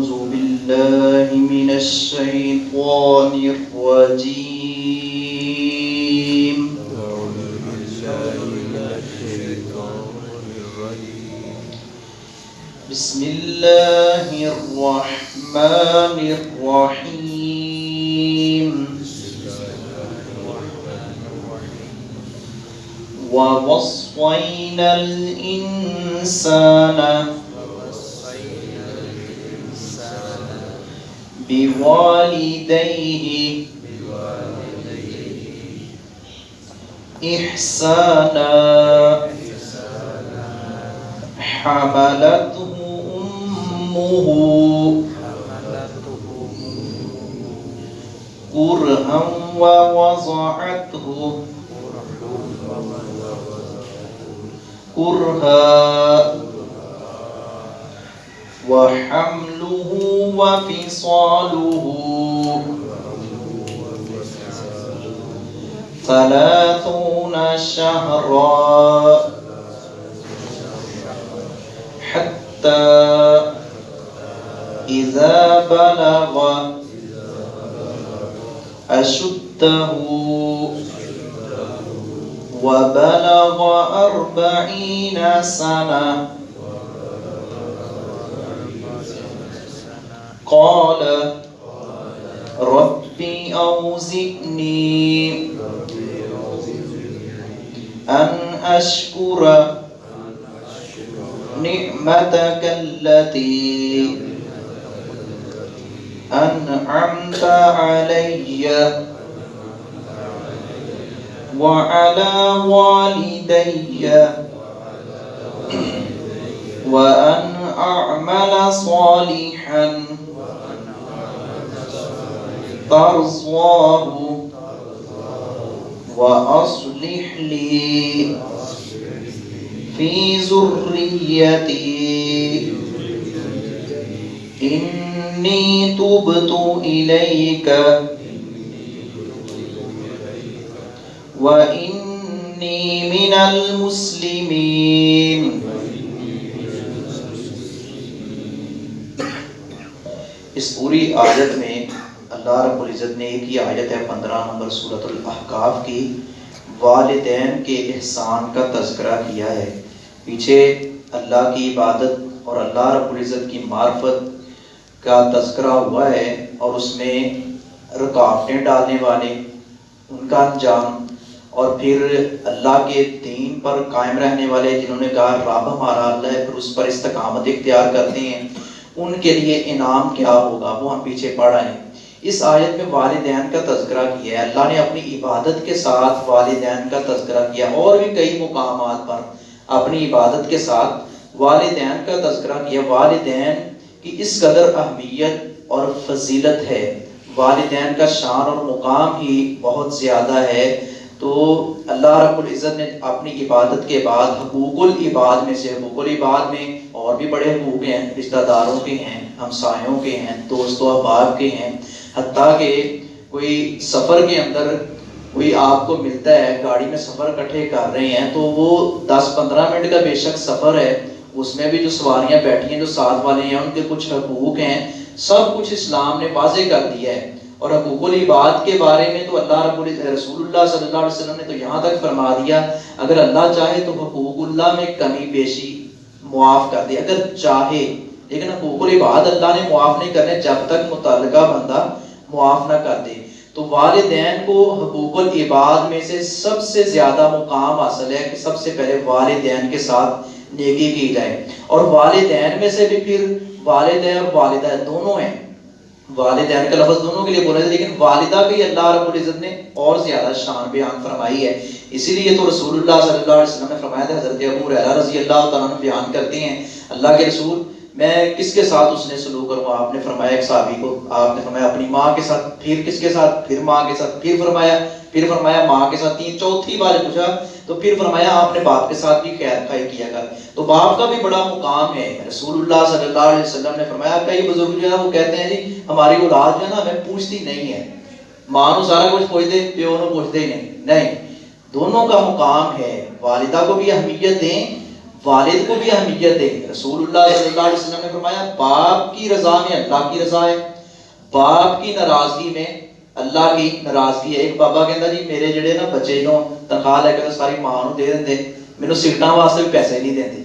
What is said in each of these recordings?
أعوذ بالله من الشيطان الرجيم. أعوذ بالله من الشيطان الرجيم بسم الله الرحمن الرحيم. ووصينا الإنسان بوالديه إحسانا حملته أمه. كرها ووضعته. كرها. وحمله وفصاله ثلاثون شهرا حتى إذا بلغ أشده وبلغ أربعين سنة قال ربي أوزئني أن أشكر نعمتك التي أنعمت علي وعلى والدي وأن أعمل صالحا. ترضاه وأصلح لي في ذريتي. إني تبت إليك. وإني من المسلمين. اس پوری آیت میں اللہ رب العزت نے ایک ہی آیت ہے، پندرہ نمبر صورت الاحقاف کی، والدین کے احسان کا تذکرہ کیا ہے۔ پیچھے اللہ کی عبادت اور اللہ رب العزت کی معرفت کا تذکرہ ہوا ہے اور اس میں رکاوٹیں ڈالنے والے، ان کا انجام اور پھر اللہ کے دین پر قائم رہنے والے جنہوں نے کہا، رب ہمارا اللہ ہے، پھر اس پر استقامت اختیار کرتے ہیں۔ ان کے لیے انعام کیا ہوگا؟ وہ ہم پیچھے پڑھ رہے ہیں۔ اس آیت میں والدین کا تذکرہ کیا ہے۔ اللہ نے اپنی عبادت کے ساتھ والدین کا تذکرہ کیا، اور بھی کئی مقامات پر اپنی عبادت کے ساتھ والدین کا تذکرہ کیا۔ والدین کی اس قدر اہمیت اور فضیلت ہے، والدین کا شان اور مقام ہی بہت زیادہ ہے۔ تو اللہ رب العزت نے اپنی عبادت کے بعد حقوق العباد میں سے، حقوق العباد میں اور بھی بڑے حقوق ہیں، رشتہ داروں کے ہیں، ہمسایوں کے ہیں، دوست و احباب کے ہیں۔ حتیٰ کہ کوئی سفر کے اندر کوئی آپ کو ملتا ہے، گاڑی میں سفر کٹھے کر رہے ہیں، تو وہ دس پندرہ منٹ کا بے شک سفر ہے۔ اس میں بھی جو سواریاں بیٹھی ہیں، جو ساتھ والے ہیں، ان کے کچھ حقوق ہیں۔ سب کچھ اسلام نے واضح کر دیا ہے۔ اور حقوق العباد کے بارے میں تو اللہ رب رسول اللہ صلی اللہ علیہ وسلم نے تو یہاں تک فرما دیا۔ اگر اللہ چاہے تو حقوق اللہ میں کمی بیشی معاف کر دے۔ اگر چاہے، لیکن حقوق العباد اللہ نے معاف نہیں کرنے جب تک متعلقہ بندہ معاف نہ کر دے تو والدین کو حقوق العباد میں سے سب سے زیادہ مقام حاصل ہے کہ سب سے پہلے والدین کے ساتھ نیکی کی جائے۔ اور والدین میں سے بھی پھر والدین اور والدہ دونوں ہیں۔ والدین کا لفظ دونوں کے لیے بولا لیکن والدہ بھی اللہ رب العزت نے اور زیادہ شان بیان فرمائی ہے۔ اسی لیے تو رسول اللہ صلی اللہ علیہ وسلم نے فرمایا تھا، حضرت ابو رضی اللہ تعالیٰ بیان کرتے ہیں، اللہ کے رسول میں کس کے ساتھ اس نے سلوک کروں آپ نے فرمایا ایک صحابی کو۔ آپ نے فرمایا اپنی ماں کے ساتھ، پھر کس کے ساتھ؟ پھر ماں کے ساتھ۔ پھر فرمایا پھر فرمایا ماں کے ساتھ۔ تین، چوتھی بار پوچھا، تو پھر فرمایا آپ نے باپ کے ساتھ بھی خیر خائی کیا کر تو باپ کا بھی بڑا مقام ہے۔ رسول اللہ صلی اللہ علیہ وسلم نے فرمایا کئی بزرگ جو ہے وہ کہتے ہیں جی ہماری اولاد جو ہے نا، ہمیں پوچھتی نہیں ہے۔ ماں نو سارا کچھ پوچھتے، پیو نو پوچھتے ہی نہیں۔ نہیں، دونوں کا مقام ہے۔ والدہ کو بھی اہمیت دیں والد کو بھی اہمیت دیں رسول اللہ صلی اللہ علیہ وسلم نے فرمایا، باپ کی رضا میں اللہ کی رضا ہے۔ باپ کی ناراضگی میں اللہ کی ناراضگی ہے۔ ایک بابا کہندا جی میرے جڑے نا بچے نو تنخواہ لے کے ساری ماں نو دے دیندے مینوں سگرٹਾਂ واسطے بھی پیسے نہیں دیندے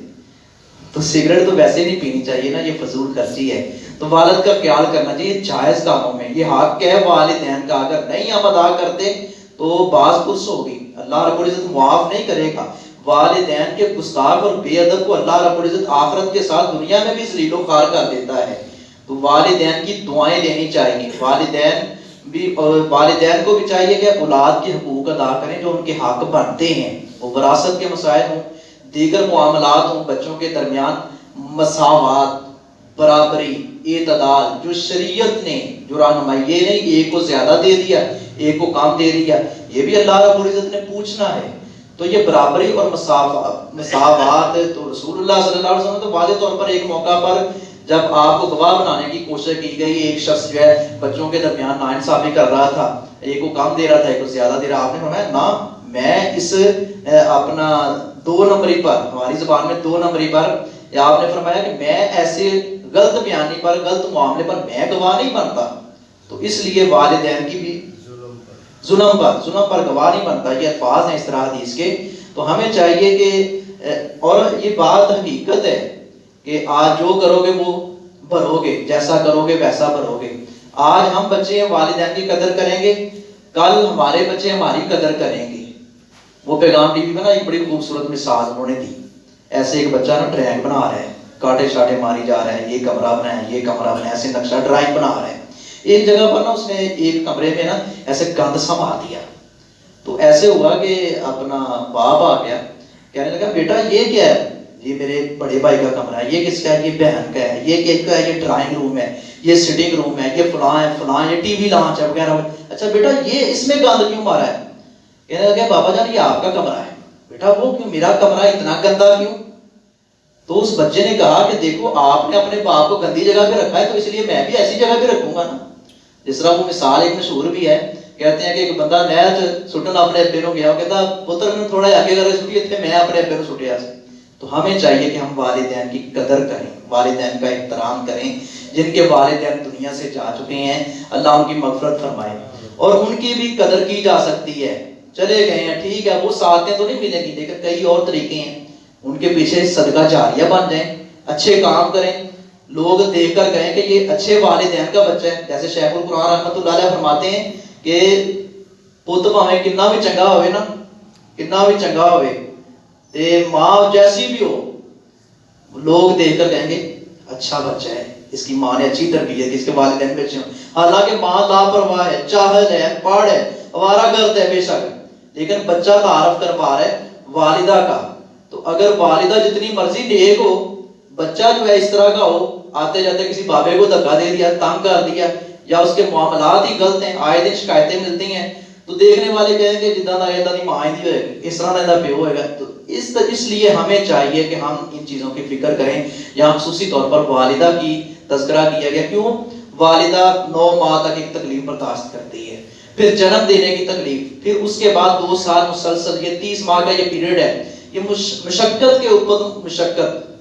تو سگریٹ تو ویسے نہیں پینی چاہیے نا، یہ فضول خرچی ہے۔ تو والد کا خیال کرنا جی، چاہیے جائز کاموں میں، یہ حق ہے والدین کا۔ اگر نہیں ہم ادا کرتے تو بعض پرس ہوگی۔ اللہ رب العزت معاف نہیں کرے گا۔ والدین کے گستاخ اور بے ادب کو اللہ رب العزت آخرت کے ساتھ دنیا میں بھی ذلیل و خوار کر دیتا ہے۔ تو والدین کی دعائیں لینی چاہیے۔ والدین بھی والدین کو بھی چاہیے کہ اولاد کے حقوق ادا کریں جو ان کے حق بنتے ہیں۔ وہ وراثت کے مسائل ہوں، دیگر معاملات ہوں، بچوں کے درمیان مساوات، برابری، اعتدال، جو شریعت نے، جو رہنمائی یہ نہیں ایک کو زیادہ دے دیا، ایک کو کام دے دیا، یہ بھی اللہ رب العزت نے پوچھنا ہے۔ تو یہ برابری اور مساوات تو رسول اللہ صلی اللہ علیہ وسلم تو واضح طور پر ایک موقع پر جب آپ کو گواہ بنانے کی کوشش کی گئی، ایک شخص جو ہے بچوں کے درمیان ناانصافی کر رہا تھا، ایک کو کم دے رہا تھا، ایک کو زیادہ دے رہا، آپ نے فرمایا نا میں اس اپنا دو نمبری پر، ہماری زبان میں دو نمبری پر، یا آپ نے فرمایا کہ میں ایسے غلط بیانی پر، غلط معاملے پر میں گواہ نہیں بنتا، تو اس لیے والدین کی بھی ظلم پر ظلم پر گواہ نہیں بنتا یہ الفاظ ہیں اس طرح حدیث کے۔ تو ہمیں چاہیے کہ اور یہ بات حقیقت ہے کہ آج جو کرو گے وہ بھرو گے جیسا کرو گے ویسا بھرو گے آج ہم بچے والدین کی قدر کریں گے، کل ہمارے بچے ہماری قدر کریں گے۔ وہ پیغام ٹی وی میں نا ایک بڑی خوبصورت مثال انہوں نے دی۔ ایسے ایک بچہ نا ٹرینک بنا رہا ہے، کاٹے شاٹے ماری جا رہے ہیں یہ کمرہ بنا ہے یہ کمرہ بنا ہے ایسے نقشہ ڈرائنگ بنا رہے ہیں ایک جگہ پر نا اس نے ایک کمرے میں نا ایسے گند سا مار دیا۔ تو ایسے ہوا کہ اپنا باپ آ گیا۔ کہنے لگا، بیٹا، یہ کیا ہے؟ یہ میرے بڑے بھائی کا کمرہ ہے۔ یہ کس کا ہے؟ یہ بہن کا ہے۔ یہ کس کا ہے؟ یہ ڈرائنگ روم ہے۔ یہ سٹنگ روم ہے۔ یہ فلاں ہے، فلاں یہ ٹی وی لانچ ہے وغیرہ۔ اچھا بیٹا، یہ اس میں گند کیوں مارا ہے؟ کہنے لگا، بابا جان، یہ آپ کا کمرہ ہے۔ بیٹا، وہ کیوں؟ میرا کمرہ اتنا گندا کیوں؟ تو اس بچے نے کہا کہ دیکھو، آپ نے اپنے باپ کو گندی جگہ پہ رکھا ہے، تو اس لیے میں بھی ایسی جگہ پہ رکھوں گا نا۔ جس طرح وہ مثال ایک مشہور بھی ہے، کہتے ہیں کہ ایک بندہ نہر سٹن اپنے ابے نو گیا، وہ کہتا پتر، میں تھوڑا آگے کر سٹی تھے میں اپنے ابے نو سٹیا سے تو ہمیں چاہیے کہ ہم والدین کی قدر کریں، والدین کا احترام کریں، جن کے والدین دنیا سے جا چکے ہیں، اللہ ان کی مغفرت فرمائے۔ اور ان کی بھی قدر کی جا سکتی ہے۔ چلے گئے ہیں، ٹھیک ہے، وہ ساتھیں تو نہیں ملیں گی، لیکن کئی اور طریقے ہیں۔ ان کے پیچھے صدقہ جاریہ بن جائیں، اچھے کام کریں لوگ دیکھ کر کہیں کہ یہ اچھے والدین کا بچہ ہے۔ جیسے شیخ القرآن رحمۃ اللہ علیہ فرماتے ہیں کہ پت پاویں کنا بھی چنگا ہوئے نا کنا بھی چنگا ہوئے، تے ماں جیسی بھی ہو، لوگ دیکھ کر کہیں گے اچھا بچہ ہے، اس کی ماں نے اچھی تربیت کی، اس کے والدین بھی اچھے ہوں۔ حالانکہ ماں لاپرواہ ہے، چاہل ہے پاڑ ہے اوارا گرد ہے، بے شک۔ لیکن بچہ تعارف کروا رہا ہے والدہ کا۔ تو اگر والدہ جتنی مرضی نیک ہو بچہ جو ہے اس طرح کا ہو، آتے جاتے کسی بابے کو دھکا دے دیا، تنگ کر دیا، یا اس کے معاملات ہی غلط ہیں، آئے دن شکایتیں ملتی ہیں، تو دیکھنے والے کہیں گے جدہ نہ ایدہ نہیں ماں ہی ہوئے گا اس طرح نہ پیو ہوئے گا۔ تو اس اس لیے ہمیں چاہیے کہ ہم ان چیزوں کی فکر کریں یہاں خصوصی طور پر والدہ کی تذکرہ کیا گیا۔ کیوں؟ والدہ نو ماہ تک ایک تکلیف برداشت کرتی ہے۔ پھر جنم دینے کی تکلیف، پھر اس کے بعد دو سال مسلسل، یہ تیس ماہ کا یہ پیریڈ ہے۔ یہ مشقت کے اوپر، مشقت۔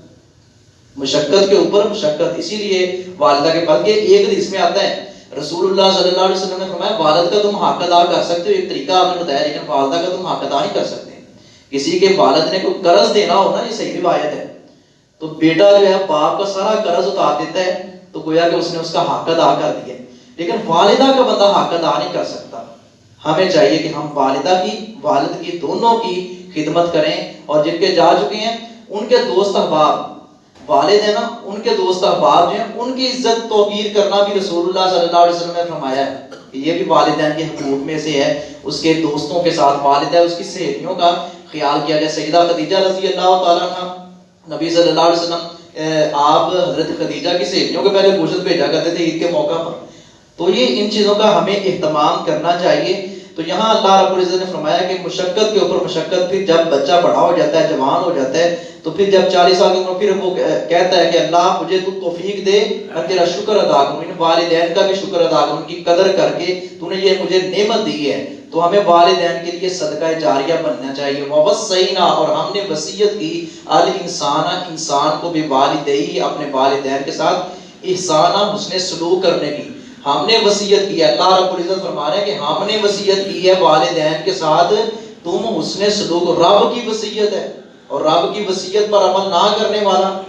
مشقت کے اوپر مشقت، اسی لیے والدہ کے بلکہ ایک حدیث میں آتا ہے رسول اللہ صلی اللہ علیہ وسلم نے فرمایا، والد کا تم حق ادا کر سکتے ہو، ایک طریقہ آپ نے بتایا، لیکن والدہ کا تم حق ادا نہیں کر سکتے۔ کسی کے والد نے کوئی قرض دینا ہو نا، یہ صحیح روایت ہے۔ تو بیٹا جو ہے، باپ کا سارا قرض اتار دیتا ہے، تو گویا کہ اس نے اس کا حق ادا کر دیا لیکن والدہ کا بندہ حق ادا نہیں کر سکتا۔ ہمیں چاہیے کہ ہم والدہ کی، والد کی دونوں کی خدمت کریں، اور جن کے جا چکے ہیں، ان کے دوست احباب والد ہیں نا، ان کے دوست احباب جو ہیں، ان کی عزت توقیر کرنا بھی رسول اللہ صلی اللہ علیہ وسلم نے فرمایا ہے کہ یہ بھی والدین کے حقوق میں سے ہے، اس کے دوستوں کے ساتھ والد ہے، اس کی سہیلیوں کا خیال کیا گیا۔ سیدہ خدیجہ رضی اللہ تعالیٰ عنہ، نبی صلی اللہ علیہ وسلم آپ حضرت خدیجہ کی سہیلیوں کے پہلے گوشت بھیجا کرتے تھے عید کے موقع پر۔ تو یہ ان چیزوں کا ہمیں اہتمام کرنا چاہیے۔ تو یہاں اللہ رب العزت نے فرمایا کہ مشقت کے اوپر مشقت پھر جب بچہ بڑا ہو جاتا ہے، جوان ہو جاتا ہے، تو پھر جب چالیس سال کی عمر پھر وہ کہتا ہے کہ اللہ مجھے تو توفیق دے، میں تیرا شکر ادا کروں، ان والدین کا بھی شکر ادا کروں، ان کی قدر کر کے تو نے یہ مجھے نعمت دی ہے۔ تو ہمیں والدین کے لیے صدقہ جاریہ بننا چاہیے۔ ووسینا اور ہم نے وصیت کی الانسان انسان کو بھی والدی اپنے والدین کے ساتھ احسانہ حسن سلوک کرنے کی۔ ہم نے وصیت کی ہے۔ اللہ رب العزت فرما رہے ہیں کہ ہم نے وصیت کی ہے والدین کے ساتھ۔ تم حسن سلوک رب کی وصیت ہے اور رب کی وصیت پر عمل نہ کرنے والا۔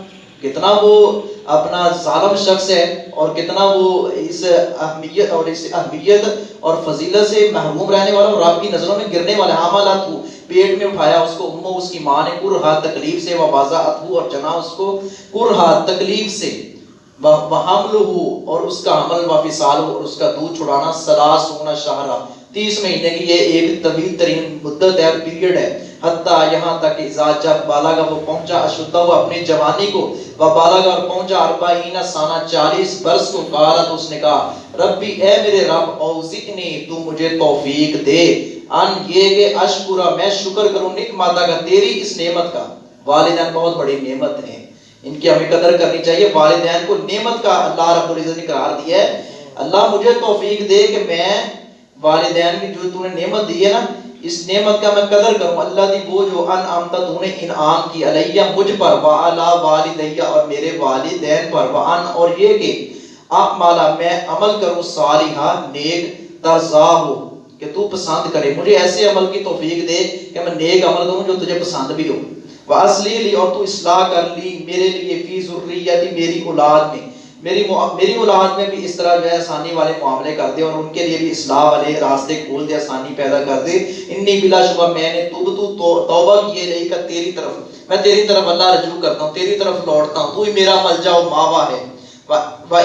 کتنا وہ اپنا ظالم شخص ہے اور کتنا وہ اس اہمیت اور اس اہمیت اور فضیلت سے محروم رہنے والا اور رب کی نظروں میں گرنے والا۔ ہاں حاملات ہو پیٹ میں اٹھایا اس کو، امو اس کی ماں نے کرہا تکلیف سے وبازات ہو اور جنا اس کو کرہا تکلیف سے۔ وحمل ہو اور اس کا حمل و فصال ہو اور اس کا دودھ چھڑانا سلاس ہونا شہرہ تیس مہینے کی یہ ایک طویل ترین مدت ہے پیریڈ ہے۔ حتیٰ یہاں تک اذا جب بالاگا وہ پہنچا، اشدہ وہ اپنی جوانی کو، وہ بالاگا اور پہنچا، اربعین سانہ چالیس برس کو قالت اس نے کہا، ربی، اے میرے رب اوزکنی تو مجھے توفیق دے۔ ان یہ کہ اشکرہ میں شکر کروں نکماتا کا تیری اس نعمت کا۔ والدین بہت بڑی نعمت ہیں۔ ان کی ہمیں قدر کرنی چاہیے۔ والدین کو نعمت کا اللہ رب العزت نے قرار دیا ہے۔ اللہ مجھے توفیق دے کہ میں والدین کی جو تو نے نعمت دی ہے نا، اس نعمت کا میں قدر کروں۔ اللہ دی وہ جو ان امتا تو نے انعام کی۔ علیہ مجھ پر، وعلا والدیہ اور میرے والدین پر۔ وعن اور یہ کہ آپ مالا میں عمل کروں، صالحہ، نیک، ترزا ہو کہ تو پسند کرے۔ مجھے ایسے عمل کی توفیق دے کہ میں نیک عمل کروں جو تجھے پسند بھی ہو۔ واسلی لی اور تو اصلاح کر لی میرے لیے فی ذریتی میری اولاد میں۔ میری میری اولاد میں بھی اس طرح جو ہے آسانی والے معاملے کر دے اور ان کے لیے بھی اصلاح والے راستے کھول دے، آسانی پیدا کر دے۔ انی بلا شبہ میں نے توب تو توبہ کیے رہی کہ تیری طرف، میں تیری طرف اللہ رجوع کرتا ہوں، تیری طرف لوٹتا ہوں، تو ہی میرا ملجا و ماوا ہے۔